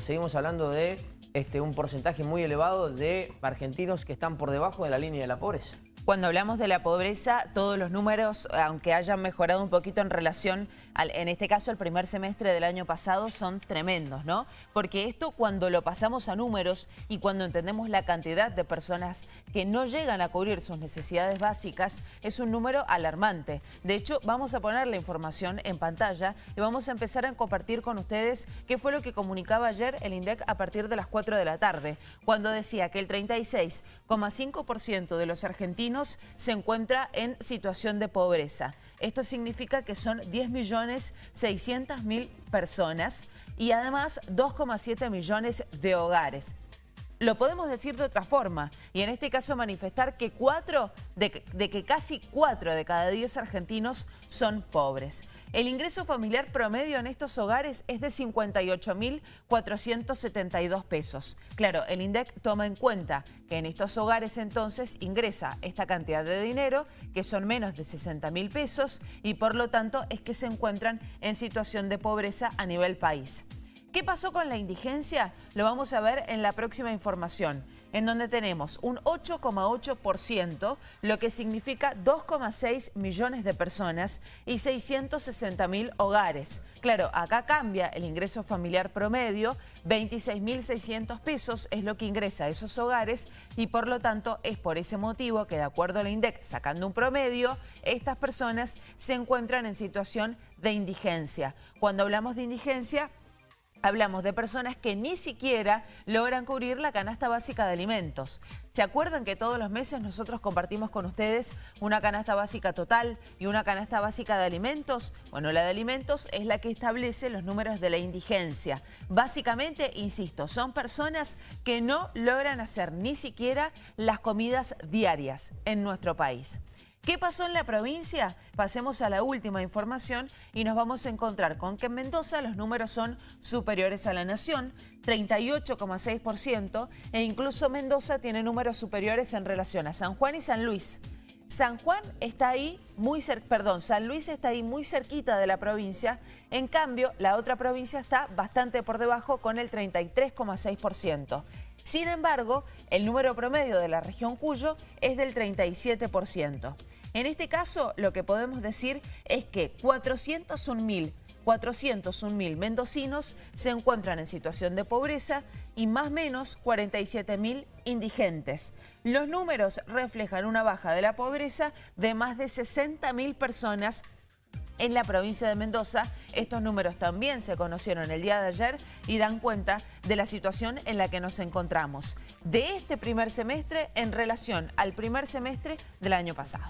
Seguimos hablando de este, un porcentaje muy elevado de argentinos que están por debajo de la línea de la pobreza. Cuando hablamos de la pobreza, todos los números, aunque hayan mejorado un poquito en relación, al, en este caso, el primer semestre del año pasado, son tremendos, ¿no? Porque esto cuando lo pasamos a números y cuando entendemos la cantidad de personas que no llegan a cubrir sus necesidades básicas, es un número alarmante. De hecho, vamos a poner la información en pantalla y vamos a empezar a compartir con ustedes qué fue lo que comunicaba ayer el INDEC a partir de las 4 de la tarde, cuando decía que el 36,5% de los argentinos se encuentra en situación de pobreza. Esto significa que son 10.600.000 personas y además 2,7 millones de hogares. Lo podemos decir de otra forma y en este caso manifestar que, cuatro, de, que casi 4 de cada 10 argentinos son pobres. El ingreso familiar promedio en estos hogares es de 58.472 pesos. Claro, el INDEC toma en cuenta que en estos hogares entonces ingresa esta cantidad de dinero, que son menos de 60 mil pesos, y por lo tanto es que se encuentran en situación de pobreza a nivel país. ¿Qué pasó con la indigencia? Lo vamos a ver en la próxima información en donde tenemos un 8,8%, lo que significa 2,6 millones de personas y 660 mil hogares. Claro, acá cambia el ingreso familiar promedio, 26.600 pesos es lo que ingresa a esos hogares y por lo tanto es por ese motivo que de acuerdo a la INDEC, sacando un promedio, estas personas se encuentran en situación de indigencia. Cuando hablamos de indigencia, Hablamos de personas que ni siquiera logran cubrir la canasta básica de alimentos. ¿Se acuerdan que todos los meses nosotros compartimos con ustedes una canasta básica total y una canasta básica de alimentos? Bueno, la de alimentos es la que establece los números de la indigencia. Básicamente, insisto, son personas que no logran hacer ni siquiera las comidas diarias en nuestro país. ¿Qué pasó en la provincia? Pasemos a la última información y nos vamos a encontrar con que en Mendoza los números son superiores a la nación, 38,6%, e incluso Mendoza tiene números superiores en relación a San Juan y San Luis. San Juan está ahí muy perdón, San Luis está ahí muy cerquita de la provincia, en cambio la otra provincia está bastante por debajo con el 33,6%. Sin embargo, el número promedio de la región Cuyo es del 37%. En este caso, lo que podemos decir es que 401.000 401.000 mendocinos se encuentran en situación de pobreza y más o menos 47.000 indigentes. Los números reflejan una baja de la pobreza de más de 60.000 personas en la provincia de Mendoza. Estos números también se conocieron el día de ayer y dan cuenta de la situación en la que nos encontramos de este primer semestre en relación al primer semestre del año pasado.